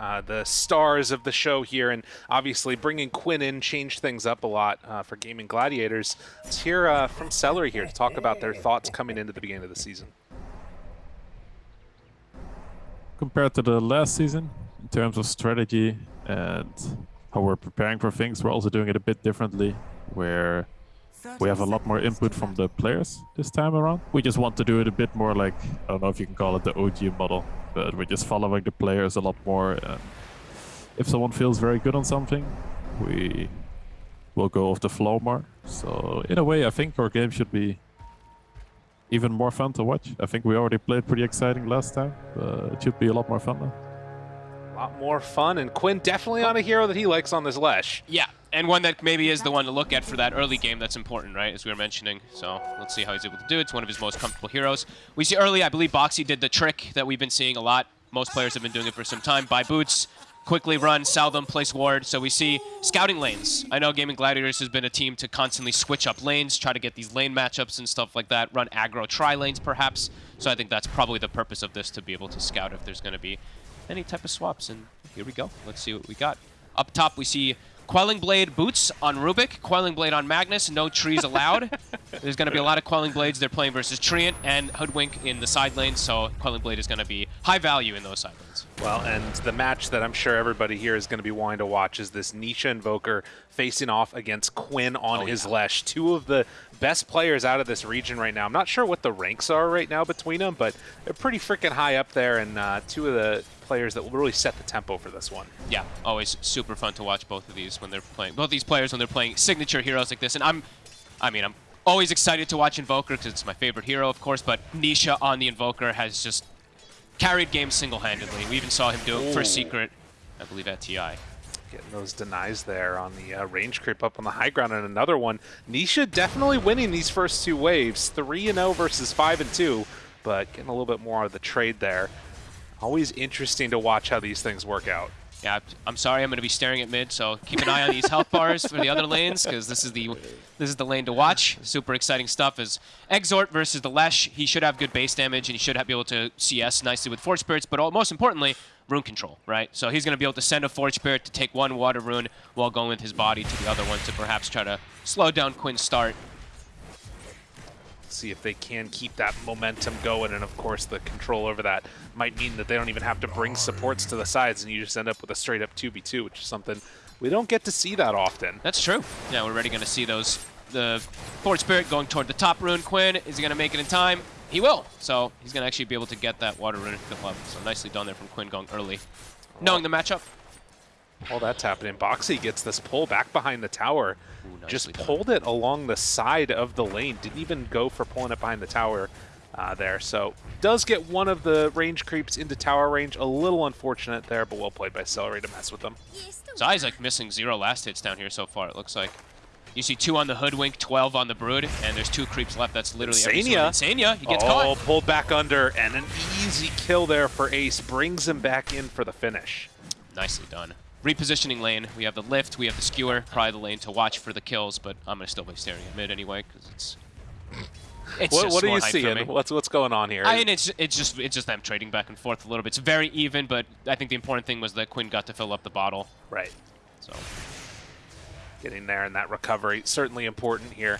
uh, the stars of the show here, and obviously bringing Quinn in changed things up a lot uh, for Gaimin Gladiators. Let's hear uh, from Seleri here to talk about their thoughts coming into the beginning of the season. Compared to the last season, in terms of strategy and how we're preparing for things, we're also doing it a bit differently, where we have a lot more input from the players this time around. We just want to do it a bit more like, I don't know if you can call it the OG model, but we're just following the players a lot more. And if someone feels very good on something, we will go off the flow more. So in a way, I think our game should be even more fun to watch. I think we already played pretty exciting last time, but it should be a lot more fun now. Lot more fun, and Quinn definitely on a hero that he likes on this Lesh. Yeah, and one that maybe is the one to look at for that early game that's important, right, as we were mentioning. So let's see how he's able to do it. It's one of his most comfortable heroes. We see early, I believe Boxi did the trick that we've been seeing a lot. Most players have been doing it for some time. Buy boots, quickly run, sell them, place ward. So we see scouting lanes. I know Gaimin Gladiators has been a team to constantly switch up lanes, try to get these lane matchups and stuff like that, run aggro tri lanes perhaps. So I think that's probably the purpose of this, to be able to scout if there's going to be any type of swaps. And here we go. Let's see what we got. Up top, we see Quelling Blade boots on Rubik, Quelling Blade on Magnus, no trees allowed. There's going to be a lot of Quelling Blades. They're playing versus Treant and Hoodwink in the side lanes, so Quelling Blade is going to be high value in those side lanes. Well, and the match that I'm sure everybody here is going to be wanting to watch is this Nisha Invoker facing off against Quinn on Oh, his yeah. Lesh. Two of the best players out of this region right now. I'm not sure what the ranks are right now between them, but they're pretty freaking high up there, and uh, two of the players that will really set the tempo for this one. Yeah, always super fun to watch both of these when they're playing. Both these players when they're playing signature heroes like this, and I'm, I mean, I'm always excited to watch Invoker because it's my favorite hero, of course. But Nisha on the Invoker has just carried games single-handedly. We even saw him do it for Secret, I believe, at TI. Getting those denies there on the uh, range creep up on the high ground, and another one. Nisha definitely winning these first two waves, three and zero versus five and two, but getting a little bit more of the trade there. Always interesting to watch how these things work out. Yeah, I'm sorry. I'm going to be staring at mid, so keep an eye on these health bars for the other lanes because this is the this is the lane to watch. Super exciting stuff. Is Exort versus the Lesh. He should have good base damage and he should have, be able to CS nicely with Forge Spirits, but all, most importantly, rune control, right? So he's going to be able to send a Forge Spirit to take one Water Rune while going with his body to the other one to perhaps try to slow down Quinn's start. see if they can keep that momentum going. And of course, the control over that might mean that they don't even have to bring supports to the sides, and you just end up with a straight up 2v2, which is something we don't get to see that often. That's true. Yeah, we're already going to see those. The Forge Spirit going toward the top rune. Quinn, is he going to make it in time? He will. So he's going to actually be able to get that water rune fill up. So nicely done there from Quinn going early. Knowing the matchup. All that's happening. Boxi gets this pull back behind the tower. Ooh, just nicely done. pulled it along the side of the lane. Didn't even go for pulling it behind the tower uh, there. So does get one of the range creeps into tower range. A little unfortunate there, but well played by Seleri to mess with them. Zai's like missing zero last hits down here so far, it looks like. You see two on the Hoodwink, 12 on the Brood, and there's two creeps left. That's literally Insania. Insania, he gets oh, caught. pulled back under, and an easy kill there for Ace. Brings him back in for the finish. Nicely done. Repositioning lane. We have the lift, we have the skewer, probably the lane to watch for the kills, but I'm going to still be staring at mid anyway, because it's... It's What, what are you seeing? What's what's going on here? I mean, it's it's just it's just them trading back and forth a little bit. It's very even, but I think the important thing was that Quinn got to fill up the bottle. right. So Getting there in that recovery, certainly important here.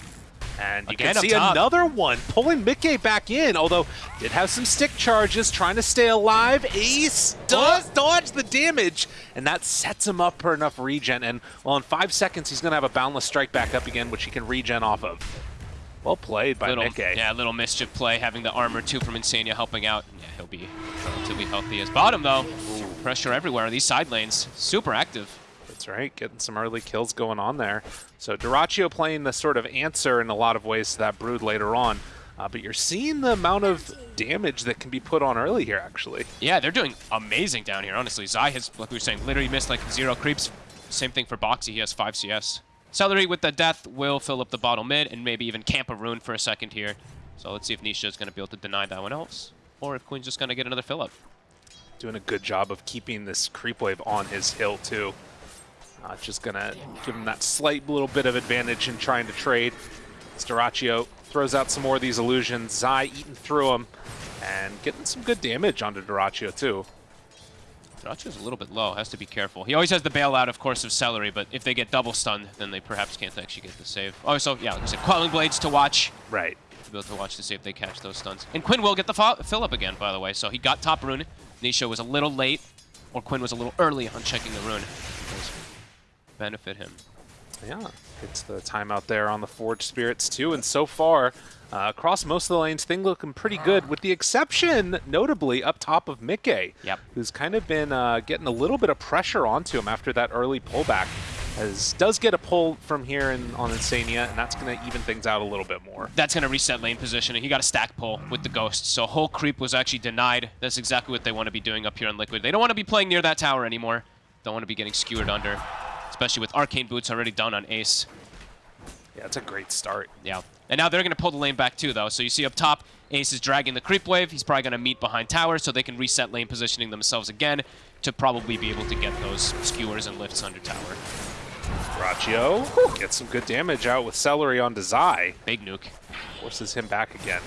And you Again can see another one pulling Micke back in, although did have some stick charges, trying to stay alive. Ace does dodge the damage, and that sets him up for enough regen. And well, in five seconds, he's going to have a boundless strike back up again, which he can regen off of. Well played by little Micke. yeah, little mischief play, having the armor too from Insania helping out. Yeah, he'll be relatively healthy as bottom though. Pressure everywhere. These side lanes super active. That's right, getting some early kills going on there. So Dyrachyo playing the sort of answer in a lot of ways to that Brood later on. Uh, but you're seeing the amount of damage that can be put on early here, actually. Yeah, they're doing amazing down here. Honestly, Zai has, like we were saying, literally missed like zero creeps. Same thing for Boxi. He has five CS. Seleri with the death will fill up the bottle mid and maybe even camp a rune for a second here. So let's see if Nisha is going to be able to deny that one else, or if Quinn's just going to get another fill up. Doing a good job of keeping this creep wave on his hill, too. Uh, just going to give him that slight little bit of advantage in trying to trade. Dyrachyo throws out some more of these illusions. Zai eating through them and getting some good damage onto Dyrachyo, too. Dyrachyo's a little bit low, has to be careful. He always has the bailout, of course, of Seleri, but if they get double stunned, then they perhaps can't actually get the save. Oh, so, yeah, like I said, Quelling Blades to watch. Right. To be able to watch to see if they catch those stuns. And Quinn will get the fill up again, by the way. So he got top rune. Nisha was a little late, or Quinn was a little early on checking the rune. Benefit him. Yeah, it's the time out there on the Forge Spirits too, and so far, uh, across most of the lanes, things looking pretty good, with the exception, notably, up top of Micke, Yep. who's kind of been uh, getting a little bit of pressure onto him after that early pullback. As does get a pull from here in, on Insania, and that's going to even things out a little bit more. That's going to reset lane position, and he got a stack pull with the Ghost. So whole creep was actually denied. That's exactly what they want to be doing up here on Liquid. They don't want to be playing near that tower anymore. Don't want to be getting skewered under, especially with Arcane Boots already done on Ace. Yeah, it's a great start. Yeah. And now they're going to pull the lane back too, though. So you see up top, Ace is dragging the creep wave. He's probably going to meet behind tower, so they can reset lane positioning themselves again to probably be able to get those skewers and lifts under tower. Braccio gets some good damage out with Seleri onto Zai. Big nuke. Forces him back again.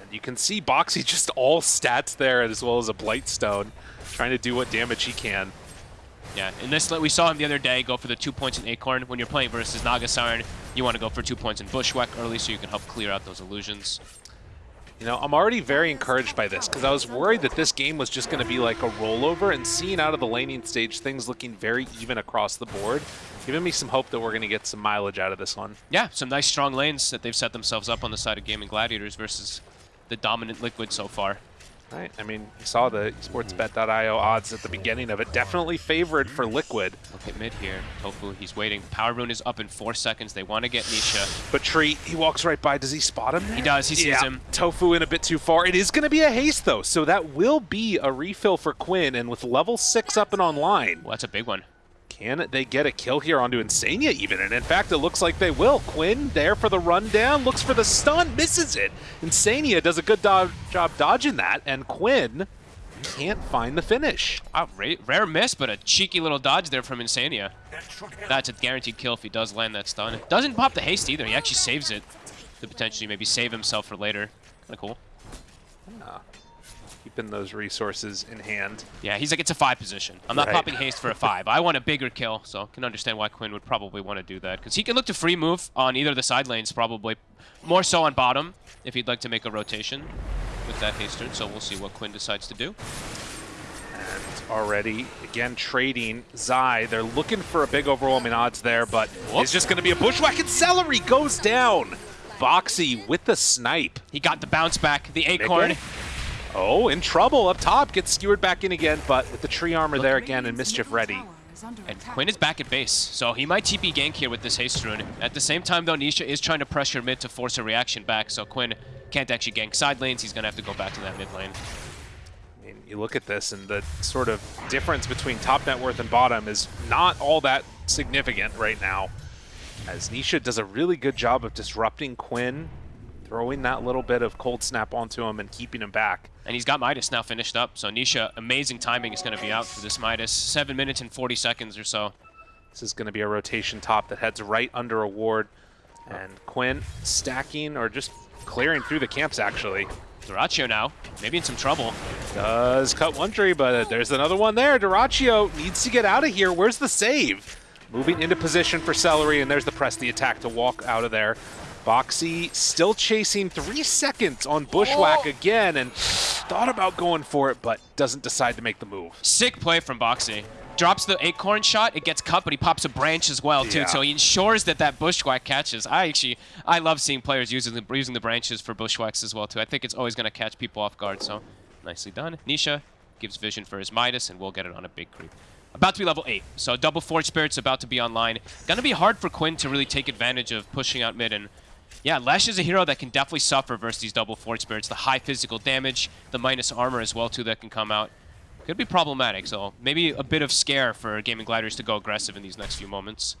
And you can see Boxi just all stats there as well as a Blightstone, trying to do what damage he can. Yeah, in this, we saw him the other day go for the two points in Acorn. When you're playing versus Naga Siren, you want to go for two points in Bushwhack early so you can help clear out those illusions. You know, I'm already very encouraged by this because I was worried that this game was just going to be like a rollover and seeing out of the laning stage things looking very even across the board, giving me some hope that we're going to get some mileage out of this one. Yeah, some nice strong lanes that they've set themselves up on the side of Gaimin Gladiators versus the dominant Liquid so far. Right. I mean, you saw the sportsbet.io odds at the beginning of it. Definitely favored for Liquid. Look at mid here. Tofu, he's waiting. Power Rune is up in four seconds. They want to get Nisha. But Tree, he walks right by. Does he spot him? There? He does. He sees yeah. him. Tofu in a bit too far. It is going to be a haste, though, so that will be a refill for Quinn. And with level 6 up and online, Well, that's a big one. Can they get a kill here onto Insania even? And in fact, it looks like they will. Quinn there for the rundown, looks for the stun, misses it. Insania does a good do job dodging that, and Quinn can't find the finish. Wow, ra rare miss, but a cheeky little dodge there from Insania. That's a guaranteed kill if he does land that stun. Doesn't pop the haste either. He actually saves it to potentially maybe save himself for later. Kind of cool. Keeping those resources in hand. Yeah, he's like, it's a five position. I'm not Right. popping haste for a five. I want a bigger kill, so I can understand why Quinn would probably want to do that. Because he can look to free move on either of the side lanes, probably. More so on bottom, if he'd like to make a rotation with that haste turn. So we'll see what Quinn decides to do. And already, again, trading Zai. They're looking for a big overwhelming odds there, but Whoop. it's just going to be a bushwhack, and Seleri goes down. Boxi with the snipe. He got the bounce back, the acorn. Micke? Oh, in trouble up top. Gets skewered back in again, but with the tree armor there again and Mischief ready. And Quinn is back at base, so he might TP gank here with this haste rune. At the same time, though, Nisha is trying to pressure mid to force a reaction back, so Quinn can't actually gank side lanes. He's going to have to go back to that mid lane. I mean, you look at this and the sort of difference between top net worth and bottom is not all that significant right now. As Nisha does a really good job of disrupting Quinn, throwing that little bit of cold snap onto him and keeping him back. And he's got Midas now finished up, so Nisha, amazing timing is going to be out for this Midas. 7 minutes and 40 seconds or so. This is going to be a rotation top that heads right under a ward. And Quinn stacking or just clearing through the camps, actually. Dyrachyo now, maybe in some trouble. Does cut one tree, but there's another one there. Dyrachyo needs to get out of here. Where's the save? Moving into position for Seleri, and there's the press the attack to walk out of there. Boxi still chasing three seconds on Bushwhack oh. again, and thought about going for it, but doesn't decide to make the move. Sick play from Boxi. Drops the acorn shot, it gets cut, but he pops a branch as well too. Yeah. So he ensures that that bushwhack catches. I actually, I love seeing players using the using the branches for bushwhacks as well too. I think it's always going to catch people off guard. So nicely done. Nisha gives vision for his Midas, and we'll get it on a big creep. About to be level 8, so double Forge Spirit's about to be online. Gonna be hard for Quinn to really take advantage of pushing out mid, and yeah, Lesh is a hero that can definitely suffer versus these double Forge Spirits. The high physical damage, the minus armor as well too that can come out. Could be problematic, so maybe a bit of scare for Gaming Gliders to go aggressive in these next few moments.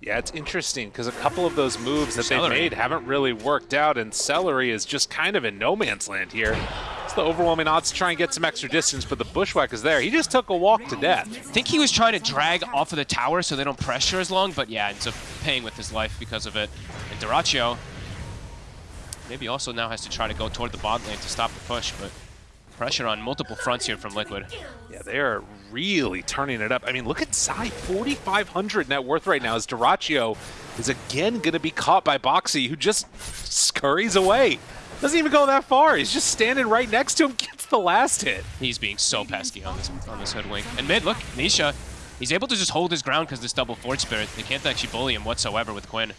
Yeah, it's interesting because a couple of those moves that Seleri. they've made haven't really worked out, and Seleri is just kind of in no man's land here. It's the overwhelming odds to try and get some extra distance, but the Bushwhack is there. He just took a walk to death. I think he was trying to drag off of the tower so they don't pressure as long, but yeah, ends up paying with his life because of it. And Dyrachyo maybe also now has to try to go toward the bot lane to stop the push, but pressure on multiple fronts here from Liquid. Yeah, they are really turning it up. I mean, look at Zai, 4,500 net worth right now as Dyrachyo is again going to be caught by Boxi, who just scurries away. Doesn't even go that far. He's just standing right next to him, gets the last hit. He's being so pesky on this on this hoodwink. And mid, look, Nisha, he's able to just hold his ground because this double Forge Spirit. They can't actually bully him whatsoever with Quinn.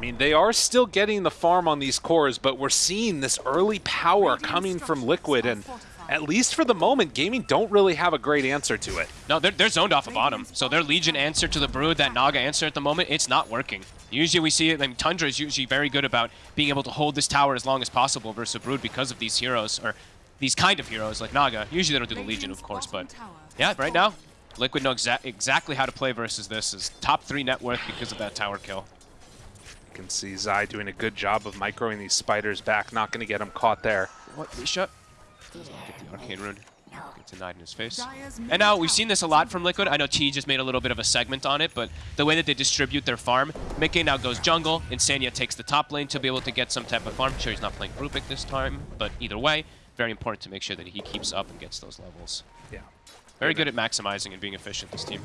I mean, they are still getting the farm on these cores, but we're seeing this early power coming from Liquid, and at least for the moment, Gaimin don't really have a great answer to it. No, they're, they're zoned off a of bottom. So their Legion answer to the Brood, that Naga answer at the moment, it's not working. Usually we see it, I mean, Tundra is usually very good about being able to hold this tower as long as possible versus a Brood because of these heroes, or these kind of heroes like Naga. Usually they don't do the Legion, of course, but yeah, right now, Liquid know exa exactly how to play versus this. Is top three net worth because of that tower kill. You can see Zai doing a good job of microing these spiders back, not going to get him caught there. What? Shut. Get the Arcane Rune. Get denied in his face. And now, we've seen this a lot from Liquid. I know T just made a little bit of a segment on it, but the way that they distribute their farm, Micke now goes jungle, Insania takes the top lane to be able to get some type of farm. Sure, he's not playing Rubik this time, but either way, very important to make sure that he keeps up and gets those levels. Yeah. Very good at maximizing and being efficient, this team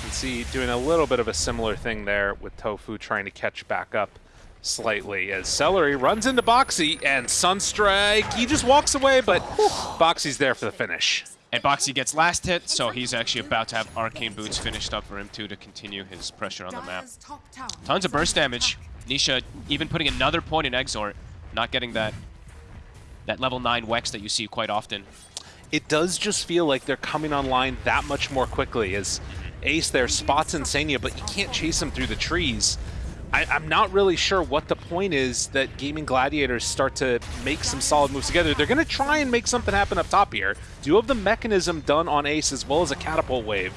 can see doing a little bit of a similar thing there with Tofu trying to catch back up slightly as Seleri runs into Boxi and Sunstrike, he just walks away, but Boxi's there for the finish. And Boxi gets last hit, so he's actually about to have Arcane Boots finished up for him too to continue his pressure on the map. Tons of burst damage. Nisha even putting another point in Exort, not getting that that level 9 Wex that you see quite often. It does just feel like they're coming online that much more quickly as Ace there spots Insania, but you can't chase him through the trees. I, am not really sure what the point is that Gaimin Gladiators start to make some solid moves together. They're going to try and make something happen up top here. Do you have the Mekansm done on Ace as well as a catapult wave.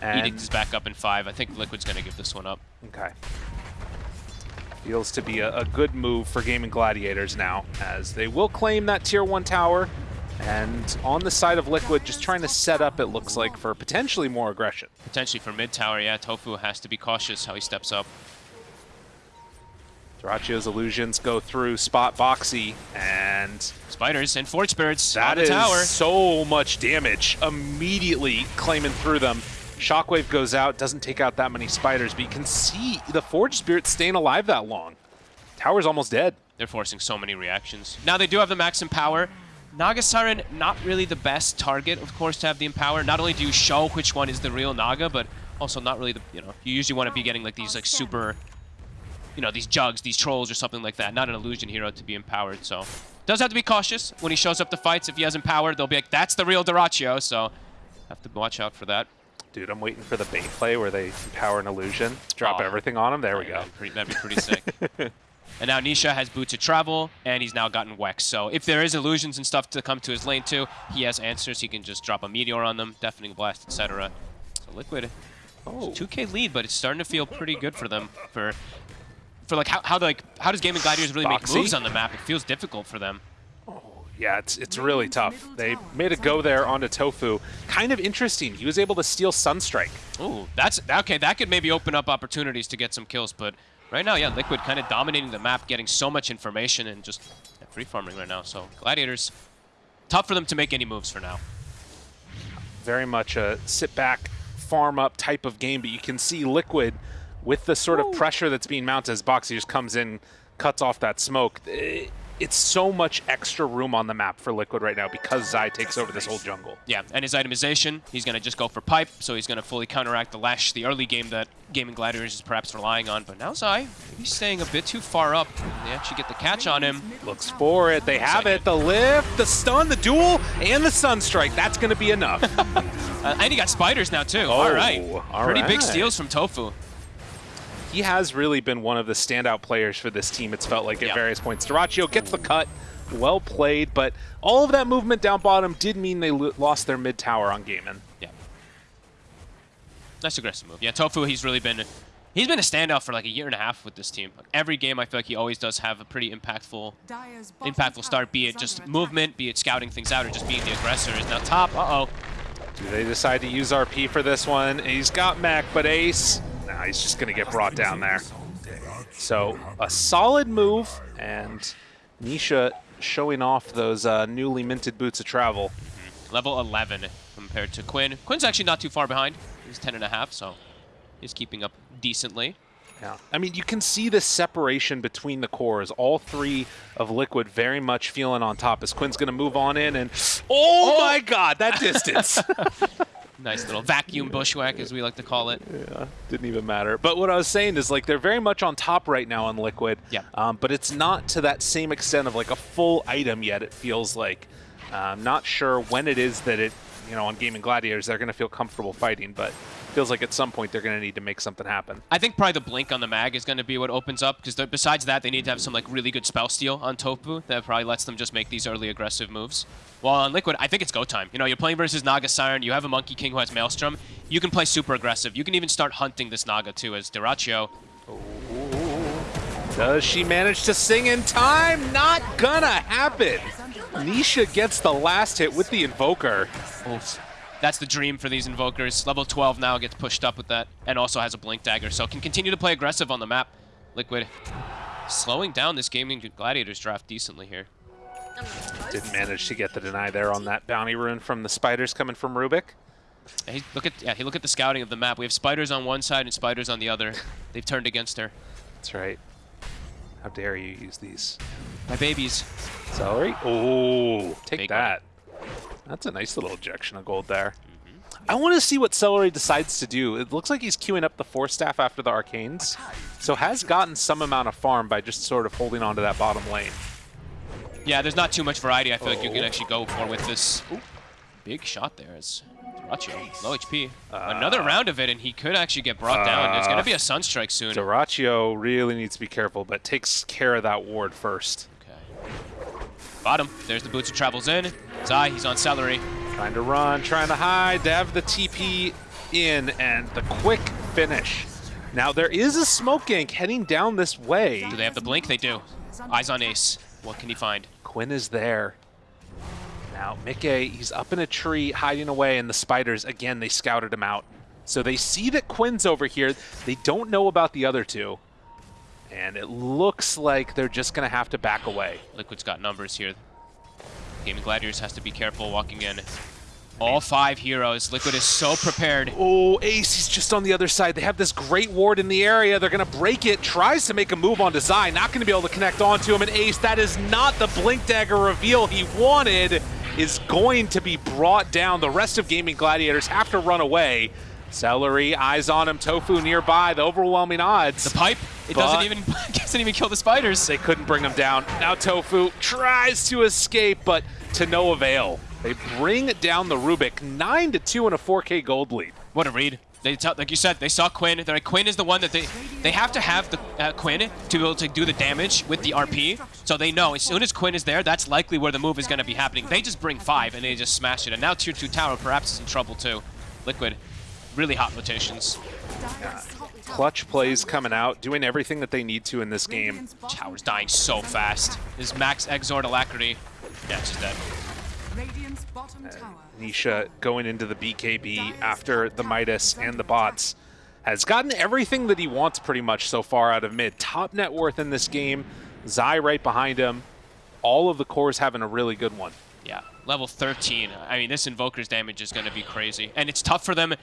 And Edict is back up in five. I think Liquid's going to give this one up. Okay. Feels to be a, a good move for Gaimin Gladiators now, as they will claim that Tier 1 tower. And on the side of Liquid, just trying to set up, it looks like, for potentially more aggression. Potentially for mid tower, yeah. Tofu has to be cautious how he steps up. Dyrachyo's illusions go through spot Boxi, and... Spiders and Forge Spirits that on the tower. so much damage, immediately claiming through them. Shockwave goes out, doesn't take out that many spiders, but you can see the Forge Spirit staying alive that long. Tower's almost dead. They're forcing so many reactions. Now they do have the maximum power. Naga Siren, not really the best target, of course, to have the Empower. Not only do you show which one is the real Naga, but also not really the, you know, you usually want to be getting like these like super, you know, these jugs, these trolls or something like that. Not an illusion hero to be empowered, so. Does have to be cautious when he shows up to fights. If he has empowered, they'll be like, that's the real Dyrachyo, so have to watch out for that. Dude, I'm waiting for the bait play where they empower an illusion, drop oh. everything on him. There oh, we go. That'd, pretty, that'd be pretty sick. And now Nisha has Boots of Travel, and he's now gotten Wex. So if there is illusions and stuff to come to his lane too, he has answers. He can just drop a Meteor on them, Deafening Blast, etc. So Liquid, oh. 2k lead, but it's starting to feel pretty good for them. For for like how, how like how does Gaimin Gladiators really Boxi? make moves on the map? It feels difficult for them. Oh, yeah, it's it's really tough. They made a go there onto Tofu. Kind of interesting. He was able to steal Sunstrike. Ooh, that's okay. That could maybe open up opportunities to get some kills, but Right now, yeah, Liquid kind of dominating the map, getting so much information and just yeah, free farming right now. So Gladiators, tough for them to make any moves for now. Very much a sit back, farm up type of game, but you can see Liquid with the sort of pressure that's being mounted as Boxi just comes in, cuts off that smoke. Eh, it's so much extra room on the map for Liquid right now because Zai takes over this whole jungle. Yeah, and his itemization, he's going to just go for Pipe, so he's going to fully counteract the Lash, the early game that Gaming Gladiators is perhaps relying on. But now Zai, he's staying a bit too far up. They actually get the catch on him. Looks for it. They have it. The lift, the stun, the duel, and the sun strike. That's going to be enough. uh, and he got spiders now, too. Oh, all right. All Pretty right. big steals from Tofu he has really been one of the standout players for this team, it's felt like at various points. Dyrachyo gets the cut, well played, but all of that movement down bottom did mean they lost their mid tower on Gaimin. Yeah. Nice aggressive move. Yeah, Tofu, he's really been he's been a standout for like a year and a half with this team. every game, I feel like he always does have a pretty impactful, impactful start. Be it just movement, be it scouting things out, or just being the aggressor. Is now top. Uh oh. Do they decide to use RP for this one? He's got mech, but Ace Nah, he's just going to get brought down there. So a solid move, and Nisha showing off those uh, newly minted boots of travel. Level 11 compared to Quinn. Quinn's actually not too far behind. He's 10 and a half, so he's keeping up decently. Yeah. I mean, you can see the separation between the cores. All three of Liquid very much feeling on top as Quinn's going to move on in and... Oh, my god, that distance! Nice little vacuum bushwhack, as we like to call it. yeah, didn't even matter. But what I was saying is, like, they're very much on top right now on Liquid. Yeah. Um, but it's not to that same extent of, like, a full item yet, it feels like. Uh, I'm not sure when it is that it, you know, on Gaimin Gladiators, they're going to feel comfortable fighting, but feels like at some point they're going to need to make something happen. I think probably the blink on the mag is going to be what opens up, because besides that, they need to have some like really good spell steal on Tofu that probably lets them just make these early aggressive moves. While on Liquid, I think it's go time. You know, you're playing versus Naga Siren, you have a Monkey King who has Maelstrom, you can play super aggressive. You can even start hunting this Naga too as Dyrachyo. Does she manage to sing in time? Not gonna happen. Nisha gets the last hit with the Invoker. Oof. That's the dream for these Invokers. Level 12 now gets pushed up with that, and also has a Blink Dagger, so can continue to play aggressive on the map. Liquid slowing down this Gaimin Gladiators draft decently here. Didn't manage to get the deny there on that bounty rune from the spiders coming from Rubik. Hey, look at yeah, he look at the scouting of the map. We have spiders on one side and spiders on the other. They've turned against her. That's right. How dare you use these? My babies. Seleri? Oh, take Big that. That's a nice little ejection of gold there. Mm-hmm. I want to see what Seleri decides to do. It looks like he's queuing up the Force Staff after the Arcanes, so has gotten some amount of farm by just sort of holding on to that bottom lane. Yeah, there's not too much variety I feel like you can Oh. actually go for with this. Ooh, big shot there is as low HP. Uh, Another round of it, and he could actually get brought down. There's going to be a uh, Sunstrike soon. Dyrachyo really needs to be careful, but takes care of that ward first. Bottom. There's the boots of travels in. Zai, he's on Seleri. Trying to run, trying to hide, to have the TP in, and the quick finish. Now, there is a smoke gank heading down this way. Do they have the blink? They do. Eyes on Ace. What can he find? Quinn is there. Now, Micke, he's up in a tree hiding away, and the spiders, again, they scouted him out. So they see that Quinn's over here. They don't know about the other two. And it looks like they're just going to have to back away. Liquid's got numbers here. Gaimin Gladiators has to be careful walking in. All five heroes. Liquid is so prepared. Oh, Ace, he's just on the other side. They have this great ward in the area. They're going to break it. Tries to make a move on Zai. Not going to be able to connect onto him. And Ace, that is not the Blink Dagger reveal he wanted, is going to be brought down. The rest of Gaimin Gladiators have to run away. Seleri, eyes on him. Tofu nearby. The overwhelming odds. The pipe, it But- doesn't even doesn't even kill the spiders. They couldn't bring them down. Now Tofu tries to escape, but to no avail. They bring down the Rubik 9 to 2 in a 4K gold lead. What a read. They tell, like you said, they saw Quinn. They're like, Quinn is the one that they they have to have the uh, Quinn to be able to do the damage with the RP. So they know as soon as Quinn is there, that's likely where the move is going to be happening. They just bring five and they just smash it. And now tier two tower perhaps is in trouble too. Liquid, really hot rotations. Clutch plays coming out, doing everything that they need to in this game. Tower's dying so fast. This max Exort Alacrity. Yeah, it's just dead. Radiant's bottom tower. Nisha going into the BKB after the Midas and the bots has gotten everything that he wants pretty much so far out of mid. Top net worth in this game, Zai right behind him. All of the cores having a really good one. Yeah, level 13. I mean, this Invoker's damage is going to be crazy. And it's tough for them.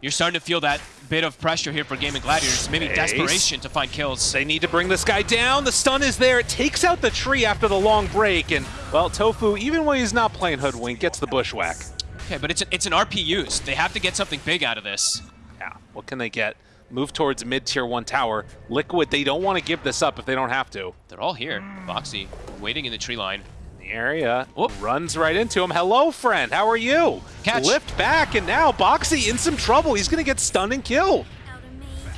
You're starting to feel that bit of pressure here for Gaimin Gladiators. Maybe Ace. desperation to find kills. They need to bring this guy down. The stun is there. It takes out the tree after the long break. And, well, Tofu, even when he's not playing Hoodwink, gets the bushwhack. Okay, but it's, a, it's an RP use. They have to get something big out of this. Yeah, what can they get? Move towards mid-tier 1 tower. Liquid, they don't want to give this up if they don't have to. They're all here. Boxi waiting in the tree line. Area Whoop. runs right into him. Hello, friend. How are you? Catch. Lift back, and now Boxi in some trouble. He's going to get stunned and killed.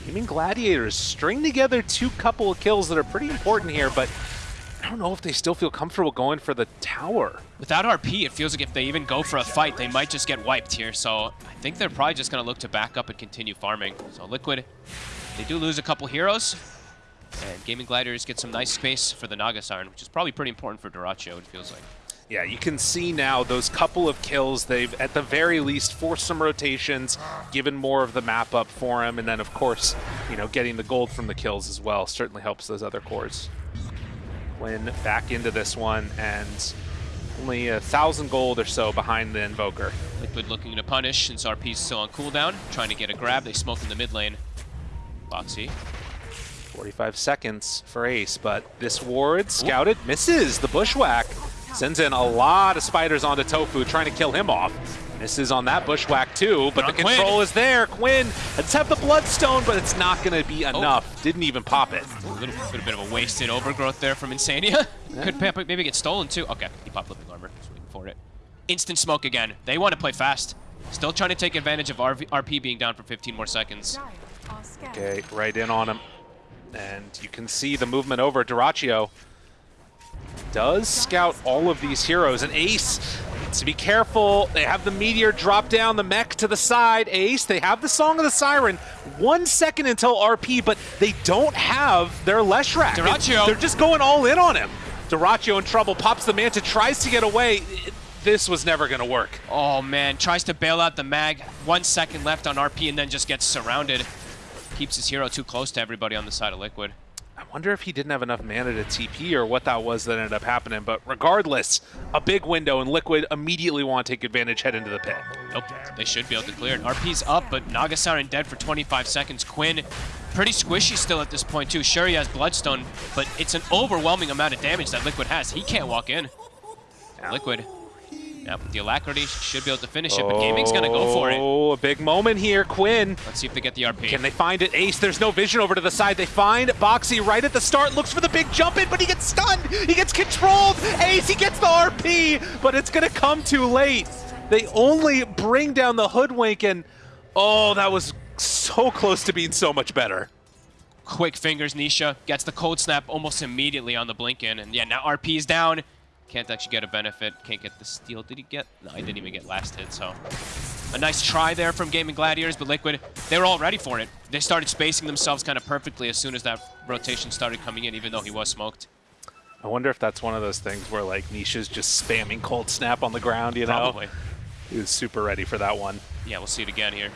Gaimin Gladiators string together two couple of kills that are pretty important here, but I don't know if they still feel comfortable going for the tower. Without RP, it feels like if they even go for a fight, they might just get wiped here. So I think they're probably just going to look to back up and continue farming. So Liquid, they do lose a couple heroes. And Gaming Gliders get some nice space for the Naga Siren, which is probably pretty important for Dyrachyo, it feels like. Yeah, you can see now those couple of kills, they've at the very least forced some rotations, given more of the map up for him, and then of course, you know, getting the gold from the kills as well certainly helps those other cores. Quinn back into this one, and only a thousand gold or so behind the Invoker. Liquid looking to punish since RP's still on cooldown, trying to get a grab. They smoke in the mid lane. Boxi. 45 seconds for Ace, but this ward scouted, misses the bushwhack. Sends in a lot of spiders onto Tofu, trying to kill him off. Misses on that bushwhack too, but the On Quinn. control is there. Quinn, let's have the Bloodstone, but it's not going to be oh. enough. Didn't even pop it. A little bit, a bit of a wasted overgrowth there from Insania. Could maybe get stolen too. Okay, he popped living armor. Just waiting for it. Instant smoke again. They want to play fast. Still trying to take advantage of RV RP being down for 15 more seconds. Dire are scared. Okay, right in on him. And you can see the movement over. Dyrachyo does scout all of these heroes. And Ace to be careful. They have the meteor drop down the mech to the side. Ace, they have the Song of the Siren. One second until RP, but they don't have their Leshrac. Dyrachyo. They're just going all in on him. Dyrachyo in trouble, pops the Manta, tries to get away. This was never going to work. Oh man, tries to bail out the mag. One second left on RP and then just gets surrounded. Keeps his hero too close to everybody on the side of Liquid. I wonder if he didn't have enough mana to TP or what that was that ended up happening. But regardless, a big window and Liquid immediately want to take advantage, head into the pit. Nope, they should be able to clear it. RP's up, but Naga Siren dead for 25 seconds. Quinn, pretty squishy still at this point too. Sure, he has Bloodstone, but it's an overwhelming amount of damage that Liquid has. He can't walk in. Liquid, yeah, with the alacrity, should be able to finish it, but Gaimin's gonna go for it. Oh, a big moment here. Quinn, Let's see if they get the RP. can they find it? Ace, there's no vision over to the side. They find Boxi right at the start, looks for the big jump in, but he gets stunned. He gets controlled. Ace, he gets the RP, but it's going to come too late. They only bring down the hoodwink, and oh, that was so close to being so much better. Quick fingers, Nisha gets the cold snap almost immediately on the blink in, and yeah, now RP is down. Can't actually get a benefit. Can't get the steal. Did he get? No, he didn't even get last hit. So a nice try there from Gaimin Gladiators, but Liquid, they were all ready for it. They started spacing themselves kind of perfectly as soon as that rotation started coming in, even though he was smoked. I wonder if that's one of those things where like Nisha's just spamming cold snap on the ground, you know? Probably. He was super ready for that one. Yeah, we'll see it again here.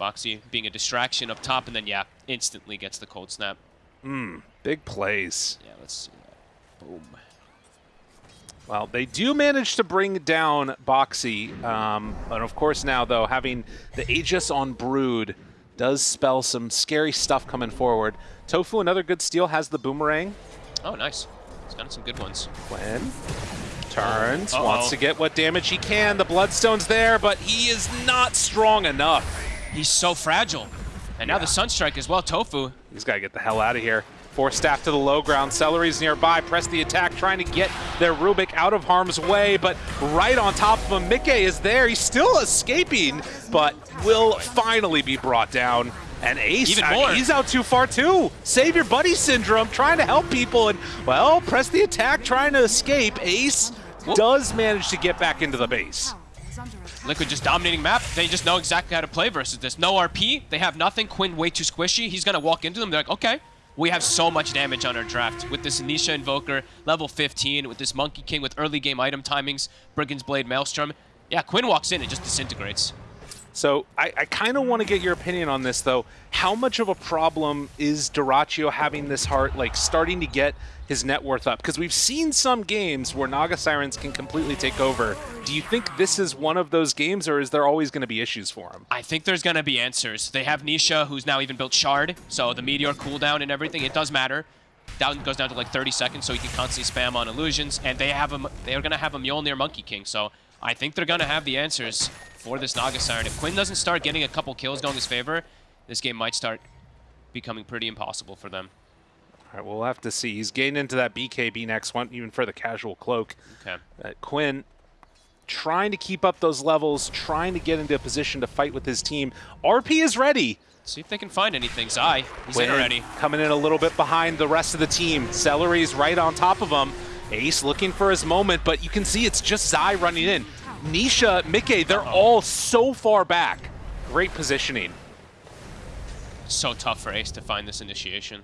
Boxi being a distraction up top, and then yeah, instantly gets the cold snap. Mmm, Big plays. Yeah, let's see that. Boom. Well, they do manage to bring down Boxi. Um, and of course now, though, having the Aegis on Brood does spell some scary stuff coming forward. Tofu, another good steal, has the Boomerang. Oh, nice. He's got some good ones. Quinn turns, Uh-oh. wants to get what damage he can. The Bloodstone's there, but he is not strong enough. He's so fragile. And now the Sunstrike as well, Tofu. He's got to get the hell out of here. Force staff to the low ground. Seleri's nearby. Press the attack, trying to get their Rubik out of harm's way. But right on top of him, Micke is there. He's still escaping, but will finally be brought down. And Ace, Even more. he's out too far too. Save your buddy syndrome, trying to help people. And, well, press the attack, trying to escape. Ace does manage to get back into the base. Is under attack. Liquid just dominating map. They just know exactly how to play versus this. No RP. They have nothing. Quinn way too squishy. He's going to walk into them. They're like, okay. We have so much damage on our draft. With this Anisha Invoker, level 15, with this Monkey King with early game item timings, Brigand's Blade, Maelstrom. Yeah, Quinn walks in and just disintegrates. So I, I kind of want to get your opinion on this, though. How much of a problem is Dyrachyo having this heart, like starting to get his net worth up? Because we've seen some games where Naga Sirens can completely take over. Do you think this is one of those games, or is there always going to be issues for him? I think there's going to be answers. They have Nisha, who's now even built Shard, so the Meteor cooldown and everything, it does matter. Down goes down to like 30 seconds, so he can constantly spam on illusions, and they have him. They're going to have a Mjolnir Monkey King, so I think they're going to have the answers for this Naga Siren. If Quinn doesn't start getting a couple kills going his favor, this game might start becoming pretty impossible for them. All right, we'll have to see. He's getting into that BKB next one, even for the casual cloak. Okay. Uh, Quinn trying to keep up those levels, trying to get into a position to fight with his team. RP is ready. See if they can find anything. Zai, he's in already. Coming in a little bit behind the rest of the team. Seleri's right on top of him. Ace looking for his moment, but you can see it's just Zai running in. Nisha, Micke, they're all so far back. Great positioning. So tough for Ace to find this initiation.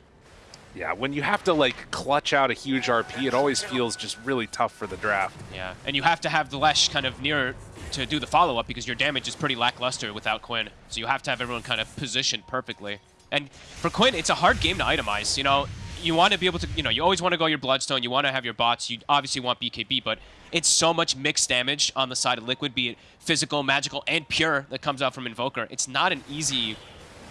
Yeah, when you have to like clutch out a huge RP, it always feels just really tough for the draft. Yeah, and you have to have the Lesh kind of near to do the follow-up because your damage is pretty lackluster without Quinn. So you have to have everyone kind of positioned perfectly. And for Quinn, it's a hard game to itemize. You know, you want to be able to, you know, you always want to go your Bloodstone, you want to have your bots, you obviously want BKB, but it's so much mixed damage on the side of Liquid, be it physical, magical, and pure that comes out from Invoker. It's not an easy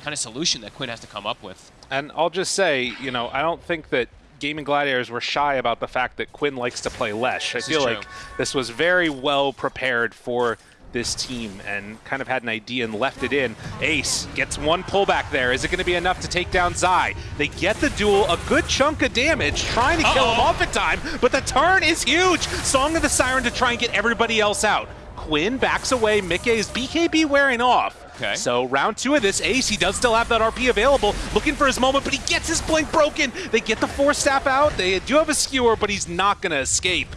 kind of solution that Quinn has to come up with. And I'll just say, you know, I don't think that Gaimin Gladiators were shy about the fact that Quinn likes to play Lesh. I This is feel like this was very well prepared for this team and kind of had an idea and left it in. Ace gets one pullback there. Is it going to be enough to take down Zai? They get the duel, a good chunk of damage, trying to kill him off in time, but the turn is huge. Song of the Siren to try and get everybody else out. Quinn backs away. Micke's BKB wearing off. Okay. So round two of this, Ace, he does still have that RP available, looking for his moment, but he gets his blink broken. They get the force staff out. They do have a skewer, but he's not going to escape.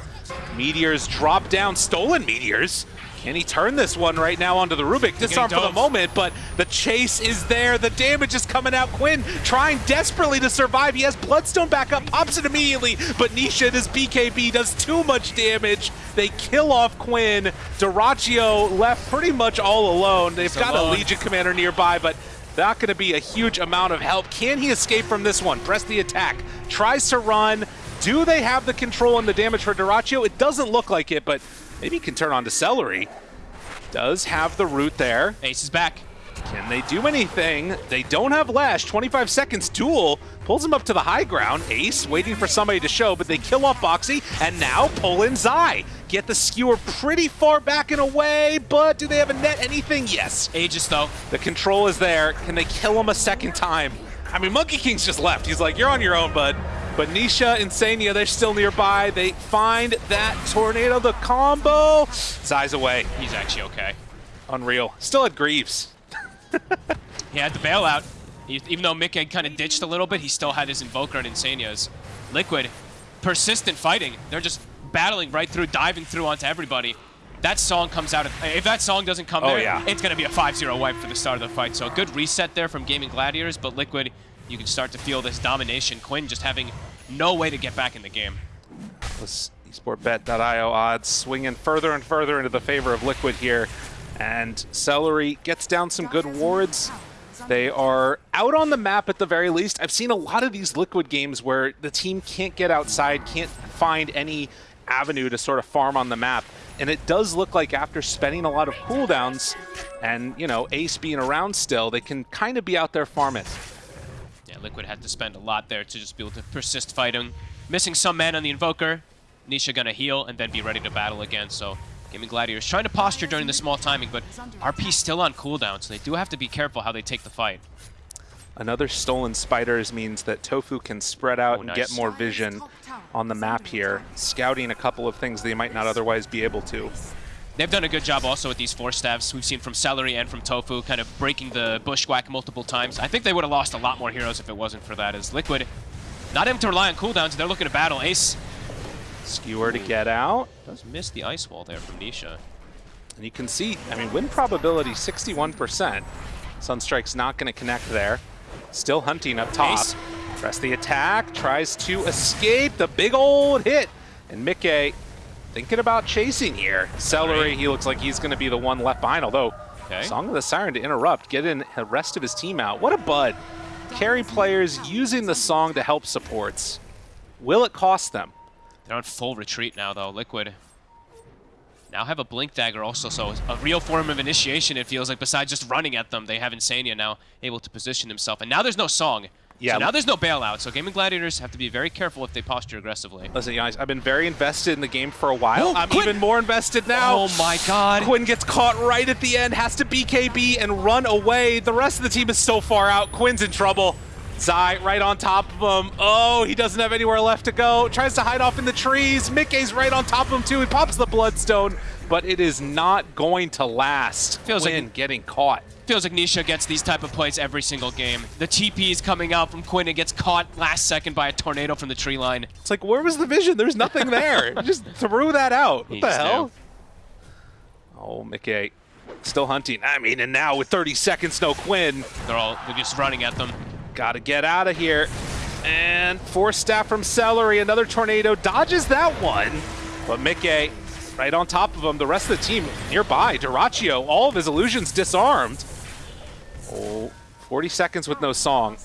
Meteors drop down, stolen meteors. Can he turn this one right now onto the Rubik? Disarm for the moment, but the chase is there. The damage is coming out. Quinn trying desperately to survive. He has Bloodstone back up, pops it immediately, but Nisha and his BKB does too much damage. They kill off Quinn. Dyrachyo left pretty much all alone. They've got a. Legion commander nearby, but not going to be a huge amount of help. Can he escape from this one? Press the attack. Tries to run. Do they have the control and the damage for Dyrachyo? It doesn't look like it, but maybe he can turn on to Seleri. Does have the root there. Ace is back. Can they do anything? They don't have Lash. 25 seconds duel. Pulls him up to the high ground. Ace waiting for somebody to show, but they kill off Boxi and now pull in Zai. Get the skewer pretty far back and away, but do they have a net anything? Yes. Aegis, though. The control is there. Can they kill him a second time? I mean, Monkey King's just left. He's like, you're on your own, bud. But Nisha, Insania, they're still nearby. They find that tornado, the combo. Zai's away. He's actually okay. Unreal. Still had Greaves. He had the bailout. He, even though Mick had kind of ditched a little bit, he still had his Invoker and Insanias. Liquid, persistent fighting. They're just battling right through, diving through onto everybody. That song comes out. If that song doesn't come Oh, there, yeah. it's going to be a 5-0 wipe for the start of the fight. So a good reset there from Gaimin Gladiators, but Liquid, you can start to feel this domination. Quinn just having no way to get back in the game. This esportbet.io odds swinging further and further into the favor of Liquid here. And Seleri gets down some good wards. They are out on the map at the very least. I've seen a lot of these Liquid games where the team can't get outside, can't find any avenue to sort of farm on the map. And it does look like after spending a lot of cooldowns and, you know, Ace being around still, they can kind of be out there farming. Yeah, Liquid had to spend a lot there to just be able to persist fighting. Missing some man on the Invoker. Nisha gonna heal and then be ready to battle again. So Gaimin Gladiators trying to posture during the small timing, but RP still on cooldown, so they do have to be careful how they take the fight. Another stolen spiders means that Tofu can spread out Oh, and nice. get more vision on the map here, scouting a couple of things they might not otherwise be able to. They've done a good job also with these force staffs. We've seen from Seleri and from Tofu kind of breaking the bushwhack multiple times. I think they would have lost a lot more heroes if it wasn't for that, as Liquid not able to rely on cooldowns. They're looking to battle. Ace Skewer to get out, does miss the ice wall there from Nisha. and you can see, I mean, win probability 61%. Sunstrike's not going to connect there. Still hunting up top. Ace. Press the attack, tries to escape the big old hit. And Micke thinking about chasing here. Seleri, he looks like he's going to be the one left behind, although Okay. Song of the Siren to interrupt, get in the rest of his team out. What a bud. Carry players using the song to help supports. Will it cost them? They're on full retreat now, though. Liquid now have a Blink Dagger also, so a real form of initiation, it feels like, besides just running at them. They have Insania now able to position himself. And now there's no song. Yeah. So now there's no bailout, so Gaimin Gladiators have to be very careful if they posture aggressively. Listen, guys, I've been very invested in the game for a while. Oh, I'm Quinn! even more invested now. Oh my god. Quinn gets caught right at the end, has to BKB and run away. The rest of the team is so far out. Quinn's in trouble. Zai right on top of him. Oh, he doesn't have anywhere left to go. Tries to hide off in the trees. Micke's right on top of him too. He pops the Bloodstone, but it is not going to last. Feels like- Quinn getting caught. Feels like Nisha gets these type of plays every single game. The TP is coming out from Quinn and gets caught last second by a tornado from the tree line. It's like, where was the vision? There's nothing there. Just threw that out. He What the hell? knew. Oh, Micke. Still hunting. I mean, and now with 30 seconds, no Quinn. They're all they're just running at them. Gotta get out of here. And force staff from Seleri. Another tornado dodges that one. But Micke right on top of him. The rest of the team nearby. Dyrachyo, all of his illusions disarmed. Oh, 40 seconds with no song.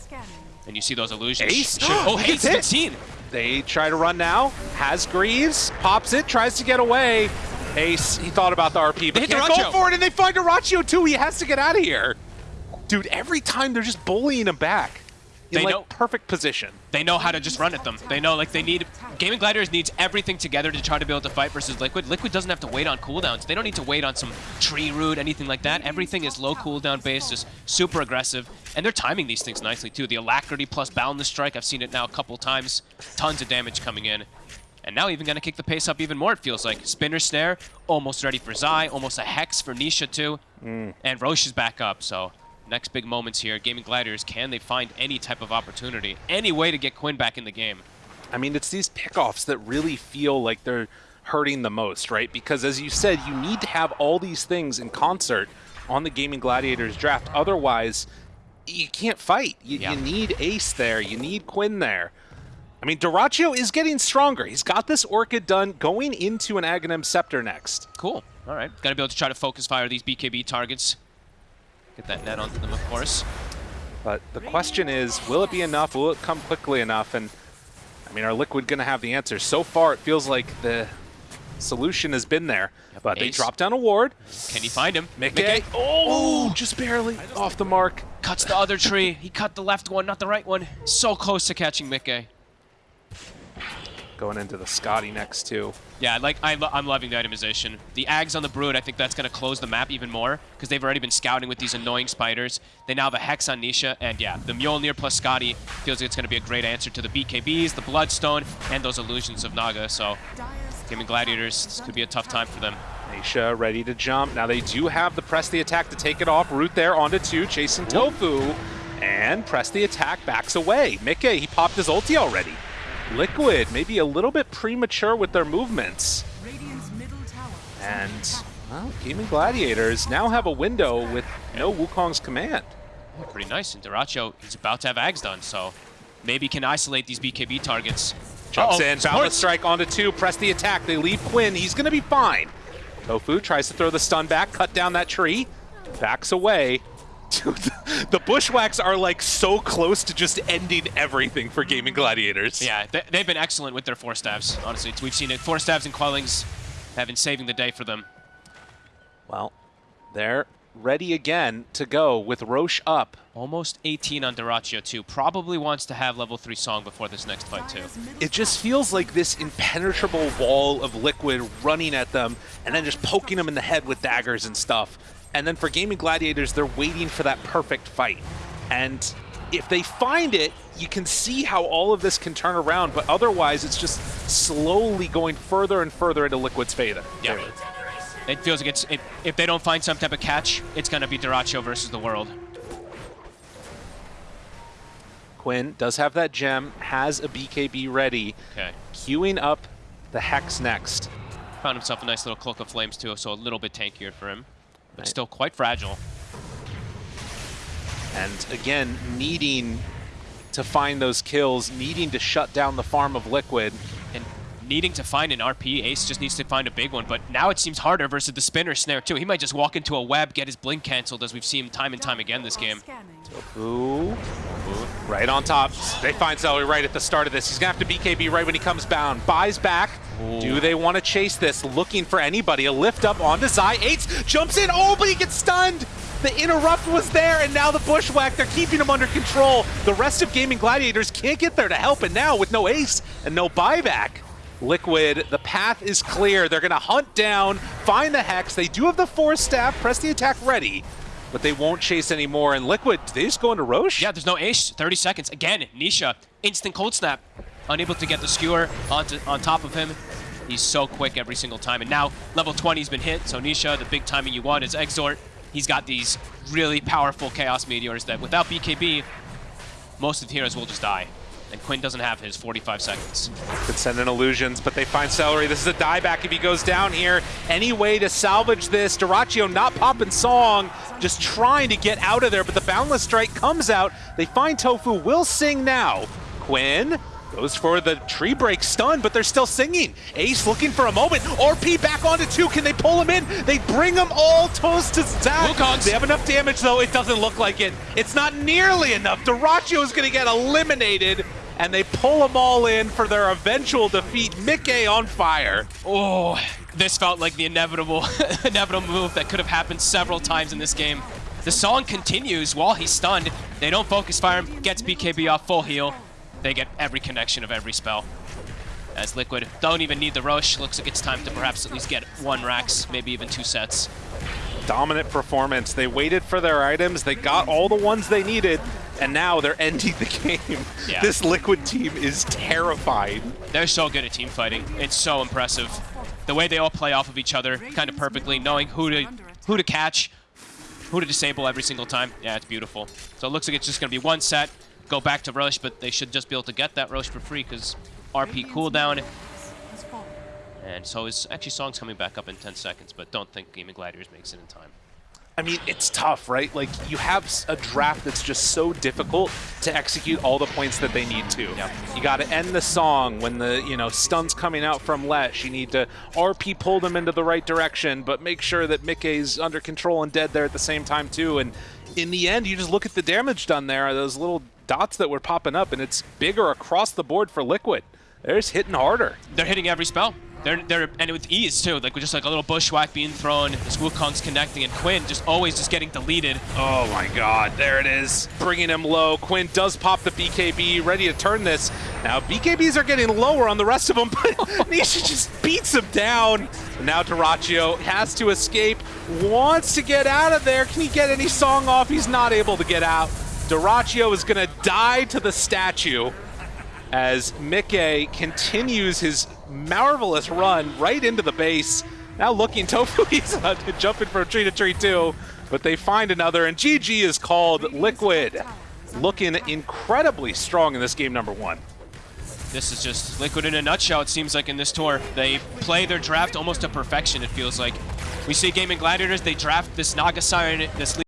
And you see those illusions. Ace? Oh, He Hayes gets hit. been seen. They try to run now. Has Greaves, pops it, tries to get away. Ace, he thought about the RP, but hit can't go for it, and they find Arachio too. He has to get out of here. Dude, every time they're just bullying him back. In They like know- perfect position. They know how to just run at them. They know like they need Gaimin Gladiators needs everything together to try to be able to fight versus Liquid. Liquid doesn't have to wait on cooldowns. They don't need to wait on some tree root, anything like that. Everything is low cooldown based, just super aggressive. And they're timing these things nicely too. The alacrity plus boundless strike, I've seen it now a couple times. Tons of damage coming in. And now even gonna kick the pace up even more, it feels like. Spinner Snare, almost ready for Zai, almost a Hex for Nisha too. Mm. And Rosh is back up, so next big moments here. Gaimin Gladiators, can they find any type of opportunity? Any way to get Quinn back in the game? I mean, it's these pickoffs that really feel like they're hurting the most, right? Because as you said, you need to have all these things in concert on the Gaimin Gladiators draft. Otherwise, you can't fight. You, Yeah. you need Ace there. You need Quinn there. I mean, Dyrachyo is getting stronger. He's got this Orchid done going into an Aghanim Scepter next. Cool. All right. Got to be able to try to focus fire these BKB targets. Get that net onto them, of course. But the question is, will it be enough? Will it come quickly enough? And I mean, are Liquid going to have the answer? So far, it feels like the solution has been there. but they Ace. drop down a ward. Can he find him? Micke. Oh, just barely off the mark. cuts the other tree. He cut the left one, not the right one. So close to catching Micke. Going into the Skadi next too. Yeah, like I lo I'm loving the itemization. The Ags on the Brood, I think that's going to close the map even more because they've already been scouting with these annoying spiders. They now have a Hex on Nisha, and yeah, the Mjolnir plus Skadi feels like it's going to be a great answer to the BKBs, the Bloodstone, and those illusions of Naga. So, Gaimin Gladiators, this could be a tough time for them. Nisha ready to jump. Now they do have the press the attack to take it off. Root there onto two, chasing Tofu. And press the attack backs away. Micke, he popped his ulti already. Liquid, maybe a little bit premature with their movements. Radiant's middle tower. is And, under attack. well, Gaimin Gladiators now have a window with no Wukong's command. Oh, pretty nice. And Dyrachyo is about to have Ags done, so maybe can isolate these BKB targets. Jumps Uh-oh, in, support. Boundless Strike onto two, press the attack. They leave Quinn, he's gonna be fine. Tofu tries to throw the stun back, cut down that tree, backs away. Dude, the, the bushwhacks are like so close to just ending everything for Gaimin Gladiators. Yeah, they, they've been excellent with their force staffs. Honestly, we've seen it. Force staffs and quellings have been saving the day for them. Well, they're ready again to go with Rosh up. Almost 18 on Dyrachyo too. Probably wants to have level 3 song before this next fight too. It just feels like this impenetrable wall of liquid running at them and then just poking them in the head with daggers and stuff. And then for Gaimin Gladiators, they're waiting for that perfect fight. And if they find it, you can see how all of this can turn around, but otherwise it's just slowly going further and further into Liquid's favor. Yeah. It feels like it's it, if they don't find some type of catch, it's gonna be Dyrachyo versus the world. Quinn does have that gem, has a BKB ready, Okay. queuing up the Hex next. Found himself a nice little cloak of flames too, so a little bit tankier for him, but Right. still quite fragile. And again, needing to find those kills, needing to shut down the farm of Liquid. And needing to find an RP, Ace just needs to find a big one, but now it seems harder versus the spinner snare too. He might just walk into a web, get his blink canceled, as we've seen time and time again this game. scanning. Right on top. They find Seleri right at the start of this. He's going to have to BKB right when he comes bound. Buys back. Do they want to chase this? Looking for anybody. A lift up onto Zai. Ace jumps in. Oh, but he gets stunned. The interrupt was there, and now the bushwhack. They're keeping him under control. The rest of Gaimin Gladiators can't get there to help, and now with no ace and no buyback. Liquid, the path is clear. They're going to hunt down, find the Hex. They do have the Force Staff, press the attack ready, but they won't chase anymore. And Liquid, they just go into Rosh? Yeah, there's no Ace. 30 seconds. Again, Nisha, instant cold snap. Unable to get the skewer onto, on top of him. He's so quick every single time. And now level 20's been hit, so Nisha, the big timing you want is Exort. He's got these really powerful Chaos Meteors that without BKB, most of the heroes will just die. And Quinn doesn't have his 45 seconds. Could send in illusions, but they find Seleri. This is a dieback if he goes down here. Any way to salvage this? Dyrachyo not popping song, just trying to get out of there, but the Boundless Strike comes out. They find Tofu, will sing now. Quinn Goes for the tree break stun, but they're still singing. Ace looking for a moment. RP back onto two. Can they pull him in? They bring them all toast to Zach. Wukongs. They have enough damage, though. It doesn't look like it. It's not nearly enough. Dyrachyo is going to get eliminated, and they pull them all in for their eventual defeat. Micke on fire. Oh, this felt like the inevitable, inevitable move that could have happened several times in this game. The song continues while he's stunned. They don't focus fire him, gets BKB off full heal. They get every connection of every spell. As Liquid don't even need the Rosh, looks like it's time to perhaps at least get one Rax, maybe even two sets. Dominant performance. They waited for their items. They got all the ones they needed, and now they're ending the game. Yeah. This Liquid team is terrified. They're so good at team fighting. It's so impressive. The way they all play off of each other kind of perfectly, knowing who to who to catch, who to disable every single time. Yeah, it's beautiful. So it looks like it's just going to be one set, go back to Rosh, but they should just be able to get that Rosh for free because RP cooldown. And so his actually song's coming back up in 10 seconds, but don't think Gaimin Gladiators makes it in time. I mean, it's tough, right? Like, you have a draft that's just so difficult to execute all the points that they need to. You got to end the song when the, you know, stun's coming out from Lesh. You need to RP pull them into the right direction, but make sure that Micke's under control and dead there at the same time, too. And in the end, you just look at the damage done there, those little dots that were popping up, and it's bigger across the board for Liquid. They're just hitting harder. They're hitting every spell. They're, they're and with ease too, like with just like a little bushwhack being thrown, this Wukong's connecting, and Quinn just always just getting deleted. Oh my god, there it is. Bringing him low. Quinn does pop the BKB, ready to turn this. Now, BKBs are getting lower on the rest of them, but Nisha just beats him down. Now Dyrachyo has to escape, wants to get out of there. Can he get any song off? He's not able to get out. Dyrachyo is going to die to the statue as Micke continues his marvelous run right into the base. Now looking, Tofu, uh, jumping from tree to tree too, but they find another, and GG is called Liquid. Looking incredibly strong in this game number one. This is just Liquid in a nutshell, it seems like, in this tour. They play their draft almost to perfection, it feels like. We see Gaimin Gladiators, they draft this Naga Siren, this